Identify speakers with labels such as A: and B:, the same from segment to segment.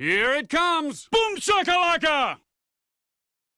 A: Here it comes! Boom shakalaka!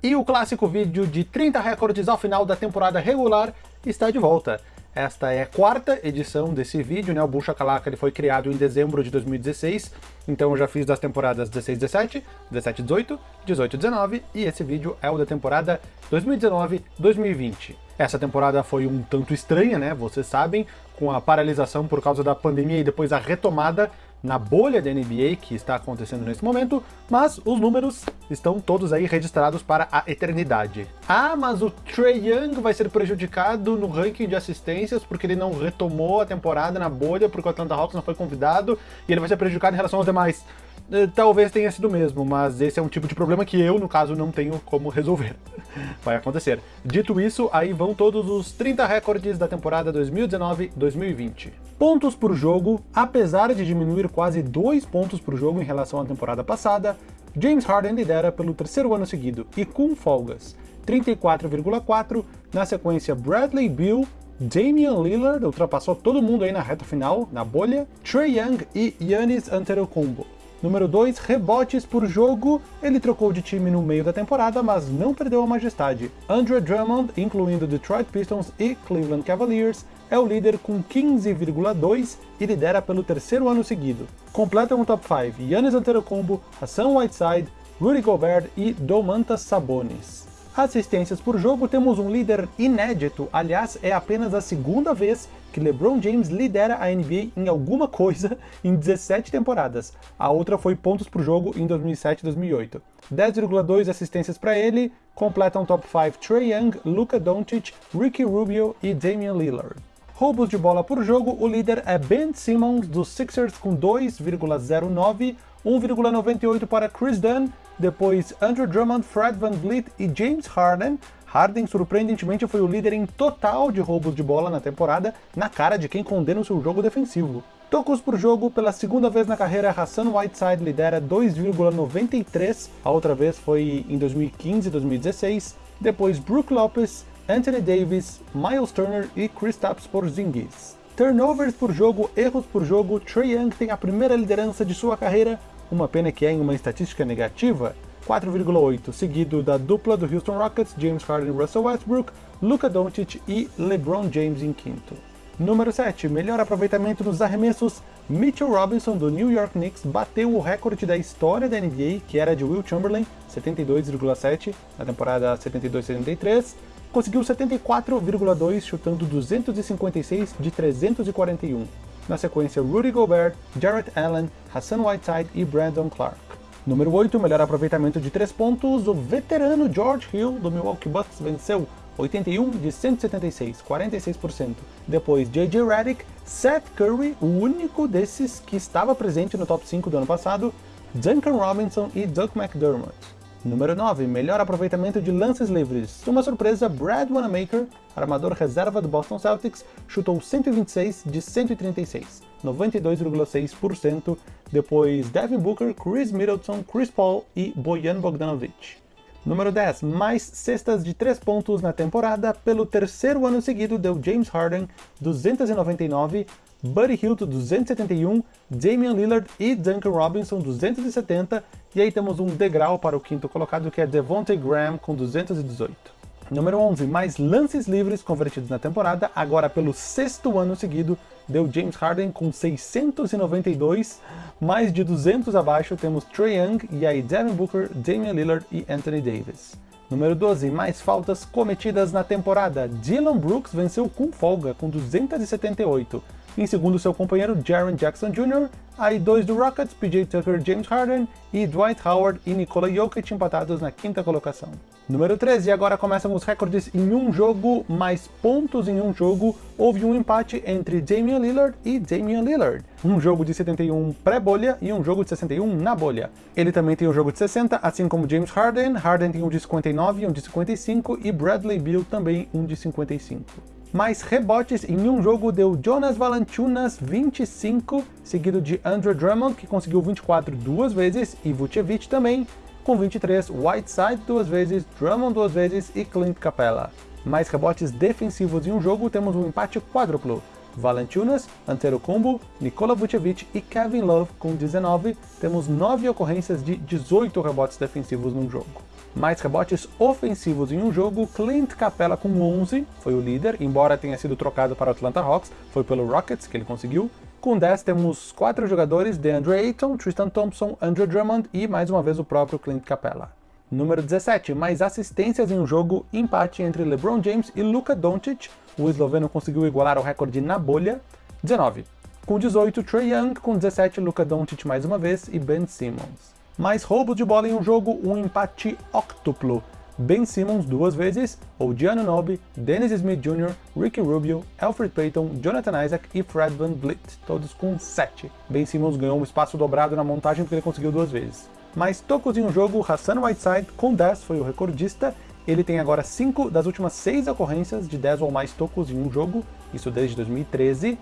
B: E o clássico vídeo de 30 recordes ao final da temporada regular está de volta. Esta é a quarta edição desse vídeo, né? O Bull Shakalaka ele foi criado em dezembro de 2016, então eu já fiz das temporadas 16-17, 17-18, 18-19, e esse vídeo é o da temporada 2019-2020. Essa temporada foi um tanto estranha, né? Vocês sabem, com a paralisação por causa da pandemia e depois a retomada na bolha da NBA que está acontecendo nesse momento, mas os números estão todos aí registrados para a eternidade. Ah, mas o Trey Young vai ser prejudicado no ranking de assistências porque ele não retomou a temporada na bolha, porque o Atlanta Hawks não foi convidado, e ele vai ser prejudicado em relação aos demais. Eh, talvez tenha sido mesmo, mas esse é um tipo de problema que eu, no caso, não tenho como resolver. Vai acontecer. Dito isso, aí vão todos os 30 recordes da temporada 2019-2020. Pontos por jogo, apesar de diminuir quase 2 pontos por jogo em relação à temporada passada, James Harden lidera pelo terceiro ano seguido, e com folgas, 34,4, na sequência Bradley Beal, Damian Lillard ultrapassou todo mundo aí na reta final, na bolha, Trey Young e Giannis Antetokounmpo. Número 2, rebotes por jogo. Ele trocou de time no meio da temporada, mas não perdeu a majestade. Andre Drummond, incluindo Detroit Pistons e Cleveland Cavaliers, é o líder com 15,2 e lidera pelo terceiro ano seguido. Completam o top 5 Giannis Antetokounmpo, Hassan Whiteside, Rudy Gobert e Domantas Sabonis assistências por jogo, temos um líder inédito, aliás, é apenas a segunda vez que LeBron James lidera a NBA em alguma coisa em 17 temporadas. A outra foi pontos por jogo em 2007 e 2008. 10,2 assistências para ele, completam top 5 Trae Young, Luka Doncic, Ricky Rubio e Damian Lillard. Roubos de bola por jogo, o líder é Ben Simmons dos Sixers com 2,09, 1,98 para Chris Dunn, depois Andrew Drummond, Fred Van Vliet e James Harden. Harden, surpreendentemente, foi o líder em total de roubos de bola na temporada, na cara de quem condena o seu jogo defensivo. Tocos por jogo, pela segunda vez na carreira, Hassan Whiteside lidera 2,93, a outra vez foi em 2015 e 2016, depois Brook Lopez, Anthony Davis, Miles Turner e Kristaps Porzingis. Turnovers por jogo, erros por jogo, Trae Young tem a primeira liderança de sua carreira, uma pena que é em uma estatística negativa, 4,8, seguido da dupla do Houston Rockets, James Harden e Russell Westbrook, Luka Doncic e LeBron James em quinto. Número 7, melhor aproveitamento nos arremessos, Mitchell Robinson do New York Knicks bateu o recorde da história da NBA, que era de Will Chamberlain, 72,7 na temporada 72-73, conseguiu 74,2 chutando 256 de 341. Na sequência, Rudy Gobert, Jarrett Allen, Hassan Whiteside e Brandon Clark. Número 8, melhor aproveitamento de 3 pontos, o veterano George Hill do Milwaukee Bucks venceu 81 de 176, 46%. Depois J.J. Redick, Seth Curry, o único desses que estava presente no top 5 do ano passado, Duncan Robinson e Doug McDermott. Número 9, melhor aproveitamento de lances livres. Uma surpresa, Brad Wanamaker, armador reserva do Boston Celtics, chutou 126 de 136, 92,6%. Depois Devin Booker, Chris Middleton, Chris Paul e Bojan Bogdanovic. Número 10, mais cestas de 3 pontos na temporada, pelo terceiro ano seguido deu James Harden 299, Buddy Hield 271, Damian Lillard e Duncan Robinson 270, e aí temos um degrau para o quinto colocado que é Devontae Graham com 218. Número 11, mais lances livres convertidos na temporada, agora pelo sexto ano seguido, deu James Harden com 692, mais de 200 abaixo temos Trae Young, e aí Devin Booker, Damian Lillard e Anthony Davis. Número 12, mais faltas cometidas na temporada, Dylan Brooks venceu com folga, com 278, em segundo, seu companheiro Jaren Jackson Jr., aí dois do Rockets, PJ Tucker, James Harden e Dwight Howard e Nikola Jokic empatados na quinta colocação. Número 13, e agora começam os recordes em um jogo, mais pontos em um jogo. Houve um empate entre Damian Lillard e Damian Lillard. Um jogo de 71 pré-bolha e um jogo de 61 na bolha. Ele também tem um jogo de 60, assim como James Harden. Harden tem um de 59 e um de 55, e Bradley Beal também um de 55 mais rebotes em um jogo deu Jonas Valanciunas 25, seguido de Andrew Drummond, que conseguiu 24 duas vezes, e Vucevic também, com 23, Whiteside duas vezes, Drummond duas vezes e Clint Capella. Mais rebotes defensivos em um jogo, temos um empate quádruplo. Valanciunas, Antetokounmpo, Nikola Vucevic e Kevin Love com 19, temos 9 ocorrências de 18 rebotes defensivos num jogo. Mais rebotes ofensivos em um jogo, Clint Capella com 11, foi o líder, embora tenha sido trocado para o Atlanta Hawks, foi pelo Rockets que ele conseguiu. Com 10 temos 4 jogadores, DeAndre Ayton, Tristan Thompson, Andrew Drummond e mais uma vez o próprio Clint Capella. Número 17, mais assistências em um jogo, empate entre LeBron James e Luka Doncic, o esloveno conseguiu igualar o recorde na bolha. 19. Com 18, Trey Young, com 17, Luka Doncic mais uma vez e Ben Simmons. Mais roubos de bola em um jogo, um empate octuplo. Ben Simmons duas vezes, Odiano Nobe, Dennis Smith Jr., Ricky Rubio, Alfred Payton, Jonathan Isaac e Fred Van Vliet, todos com 7. Ben Simmons ganhou um espaço dobrado na montagem porque ele conseguiu duas vezes. Mais tocos em um jogo, Hassan Whiteside com 10 foi o recordista ele tem agora 5 das últimas 6 ocorrências de 10 ou mais tocos em um jogo, isso desde 2013.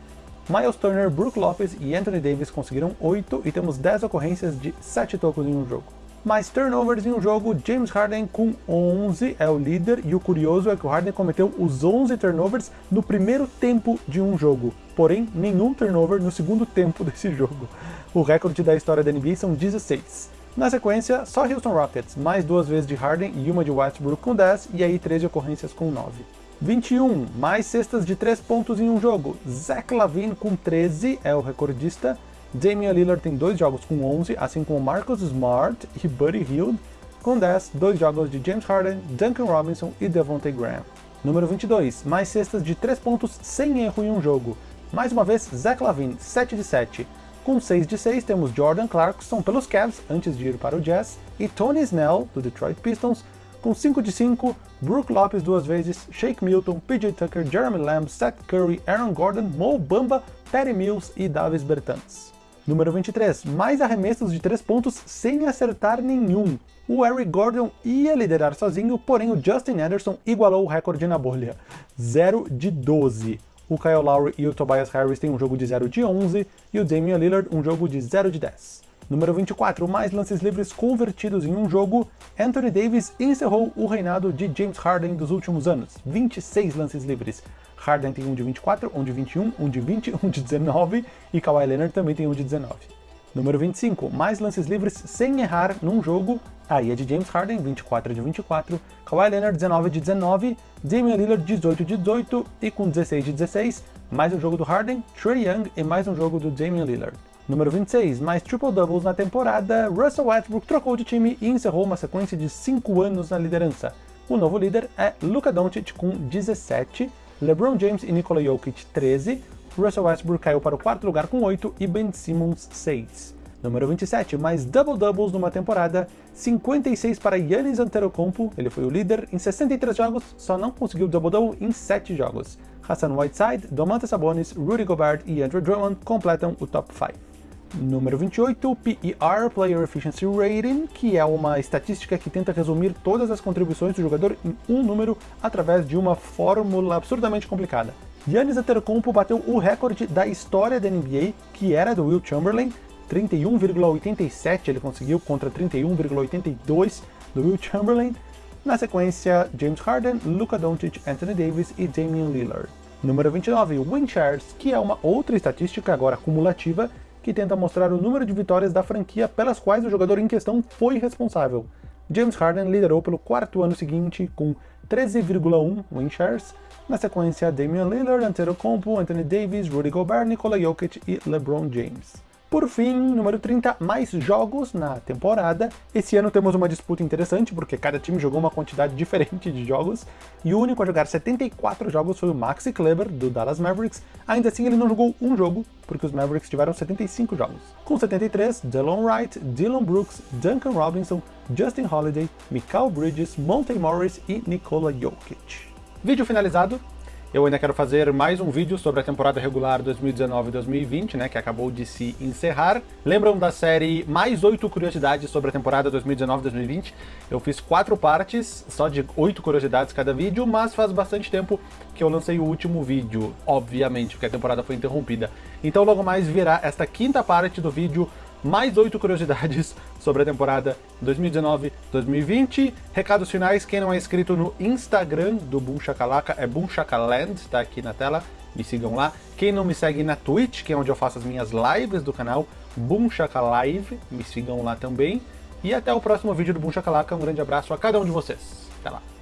B: Miles Turner, Brook Lopez e Anthony Davis conseguiram 8 e temos 10 ocorrências de 7 tocos em um jogo. Mais turnovers em um jogo, James Harden com 11 é o líder e o curioso é que o Harden cometeu os 11 turnovers no primeiro tempo de um jogo, porém nenhum turnover no segundo tempo desse jogo. O recorde da história da NBA são 16. Na sequência, só Houston Rockets, mais duas vezes de Harden e uma de Westbrook com 10, e aí 13 ocorrências com 9. 21, mais cestas de 3 pontos em um jogo. Zach Lavine com 13 é o recordista. Damian Lillard tem dois jogos com 11, assim como Marcus Smart e Buddy Hield com 10, dois jogos de James Harden, Duncan Robinson e Devontae Graham. Número 22, mais cestas de 3 pontos sem erro em um jogo. Mais uma vez, Zach Lavine, 7 de 7. Com 6 de 6 temos Jordan Clarkson pelos Cavs, antes de ir para o Jazz, e Tony Snell, do Detroit Pistons, com 5 de 5, Brook Lopes duas vezes, Shake Milton, PJ Tucker, Jeremy Lamb, Seth Curry, Aaron Gordon, Mo Bamba, Patty Mills e Davis Bertans. Número 23, mais arremessos de 3 pontos sem acertar nenhum. O Eric Gordon ia liderar sozinho, porém o Justin Anderson igualou o recorde na bolha, 0 de 12. O Kyle Lowry e o Tobias Harris têm um jogo de 0 de 11 e o Damian Lillard um jogo de 0 de 10. Número 24, mais lances livres convertidos em um jogo, Anthony Davis encerrou o reinado de James Harden dos últimos anos, 26 lances livres. Harden tem um de 24, um de 21, um de 20, um de 19 e Kawhi Leonard também tem um de 19. Número 25, mais lances livres sem errar num jogo, Aí é de James Harden, 24 de 24, Kawhi Leonard, 19 de 19, Damian Lillard, 18 de 18 e com 16 de 16, mais um jogo do Harden, Trey Young e mais um jogo do Damian Lillard. Número 26, mais triple-doubles na temporada, Russell Westbrook trocou de time e encerrou uma sequência de 5 anos na liderança. O novo líder é Luka Doncic com 17, LeBron James e Nikola Jokic 13, Russell Westbrook caiu para o quarto lugar com 8 e Ben Simmons 6. Número 27, mais double-doubles numa temporada, 56 para Yannis Antetokounmpo, ele foi o líder em 63 jogos, só não conseguiu double-double em 7 jogos. Hassan Whiteside, Domantas Sabonis, Rudy Gobert e Andrew Drummond completam o top 5. Número 28, PER, Player Efficiency Rating, que é uma estatística que tenta resumir todas as contribuições do jogador em um número através de uma fórmula absurdamente complicada. Giannis Antetokounmpo bateu o recorde da história da NBA, que era do Will Chamberlain, 31,87 ele conseguiu contra 31,82 do Will Chamberlain. Na sequência, James Harden, Luka Doncic, Anthony Davis e Damian Lillard. Número 29, win shares, que é uma outra estatística agora cumulativa que tenta mostrar o número de vitórias da franquia pelas quais o jogador em questão foi responsável. James Harden liderou pelo quarto ano seguinte com 13,1 win shares. Na sequência, Damian Lillard, Antetokounmpo, Anthony Davis, Rudy Gobert, Nikola Jokic e LeBron James. Por fim, número 30, mais jogos na temporada. Esse ano temos uma disputa interessante, porque cada time jogou uma quantidade diferente de jogos, e o único a jogar 74 jogos foi o Maxi Kleber, do Dallas Mavericks. Ainda assim, ele não jogou um jogo, porque os Mavericks tiveram 75 jogos. Com 73, Delon Wright, Dylan Brooks, Duncan Robinson, Justin Holiday, Mikal Bridges, Monte Morris e Nikola Jokic. Vídeo finalizado, eu ainda quero fazer mais um vídeo sobre a temporada regular 2019-2020, né, que acabou de se encerrar. Lembram da série Mais 8 Curiosidades sobre a temporada 2019-2020? Eu fiz quatro partes, só de oito curiosidades cada vídeo, mas faz bastante tempo que eu lancei o último vídeo, obviamente, porque a temporada foi interrompida. Então logo mais virá esta quinta parte do vídeo mais oito curiosidades sobre a temporada 2019-2020. Recados finais, quem não é inscrito no Instagram do Boom Shakalaka é Boom Shakaland, tá aqui na tela. me sigam lá. Quem não me segue na Twitch, que é onde eu faço as minhas lives do canal, Boom Live, me sigam lá também. E até o próximo vídeo do Boom Shakalaka. Um grande abraço a cada um de vocês. Até lá.